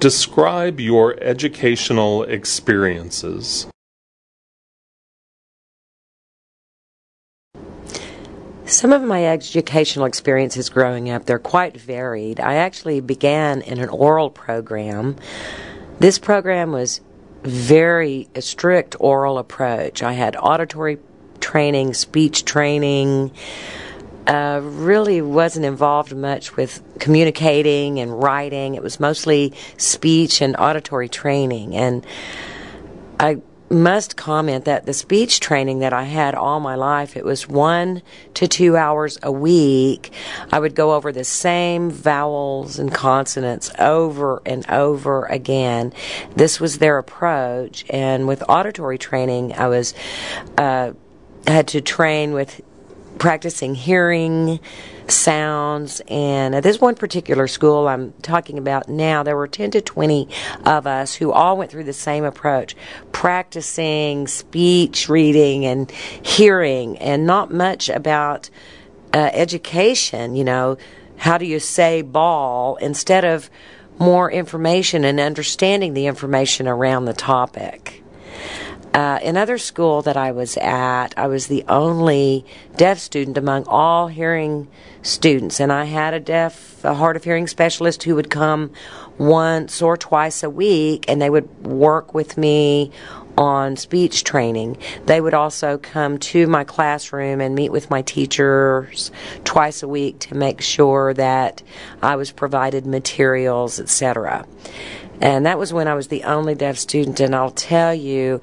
Describe your educational experiences. Some of my educational experiences growing up, they're quite varied. I actually began in an oral program. This program was very a strict oral approach. I had auditory training, speech training, uh, really wasn't involved much with communicating and writing. It was mostly speech and auditory training. And I must comment that the speech training that I had all my life, it was one to two hours a week. I would go over the same vowels and consonants over and over again. This was their approach. And with auditory training, I was, uh, had to train with practicing hearing sounds. And at this one particular school I'm talking about now, there were 10 to 20 of us who all went through the same approach practicing speech, reading, and hearing, and not much about uh, education, you know, how do you say ball instead of more information and understanding the information around the topic. Uh, another school that I was at, I was the only deaf student among all hearing students, and I had a deaf, a hard of hearing specialist who would come once or twice a week, and they would work with me on speech training. They would also come to my classroom and meet with my teachers twice a week to make sure that I was provided materials, etc. And that was when I was the only deaf student, and I'll tell you,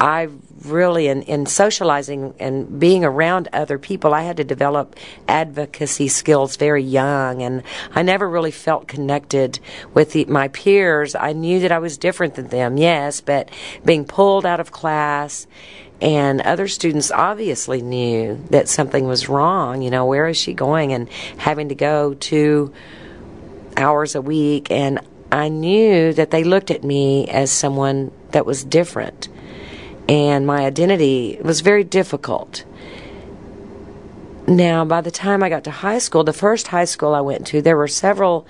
I really, in, in socializing and being around other people, I had to develop advocacy skills very young, and I never really felt connected with the, my peers. I knew that I was different than them, yes, but being pulled out of class and other students obviously knew that something was wrong. You know, where is she going? And having to go two hours a week. And I knew that they looked at me as someone that was different and my identity was very difficult. Now, by the time I got to high school, the first high school I went to, there were several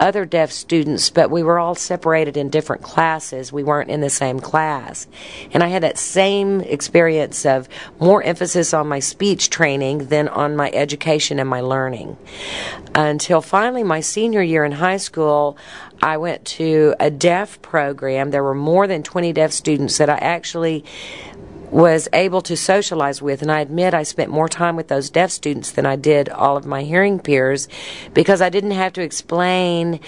other deaf students, but we were all separated in different classes. We weren't in the same class. And I had that same experience of more emphasis on my speech training than on my education and my learning. Until finally, my senior year in high school, I went to a deaf program. There were more than 20 deaf students that I actually was able to socialize with. And I admit I spent more time with those deaf students than I did all of my hearing peers because I didn't have to explain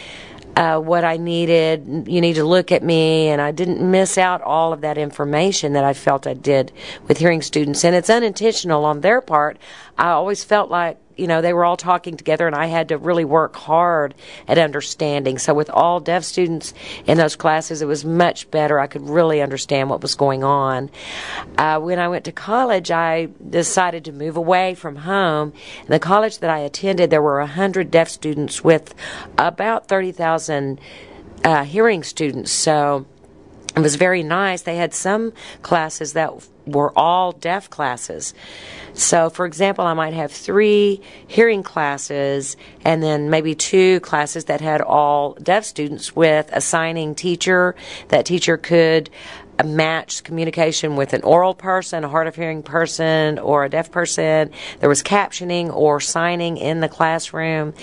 uh, what I needed. You need to look at me, and I didn't miss out all of that information that I felt I did with hearing students. And it's unintentional on their part. I always felt like you know, they were all talking together, and I had to really work hard at understanding. So, with all deaf students in those classes, it was much better. I could really understand what was going on. Uh, when I went to college, I decided to move away from home. In the college that I attended, there were 100 deaf students with about 30,000 uh, hearing students. So, it was very nice. They had some classes that were all deaf classes. So, for example, I might have three hearing classes and then maybe two classes that had all deaf students with a signing teacher. That teacher could match communication with an oral person, a hard of hearing person, or a deaf person. There was captioning or signing in the classroom.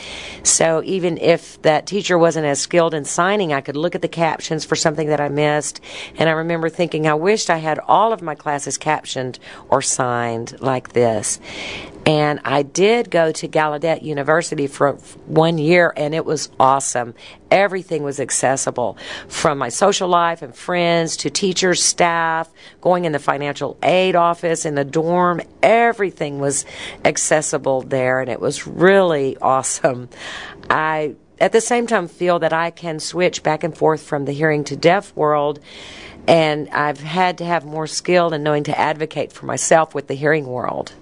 So even if that teacher wasn't as skilled in signing, I could look at the captions for something that I missed. And I remember thinking, I wished I had all of my classes captioned or signed like this. And I did go to Gallaudet University for one year, and it was awesome. Everything was accessible from my social life and friends to teachers, staff, going in the financial aid office, in the dorm. Everything was accessible there, and it was really awesome. I at the same time feel that I can switch back and forth from the hearing to deaf world and I've had to have more skill in knowing to advocate for myself with the hearing world.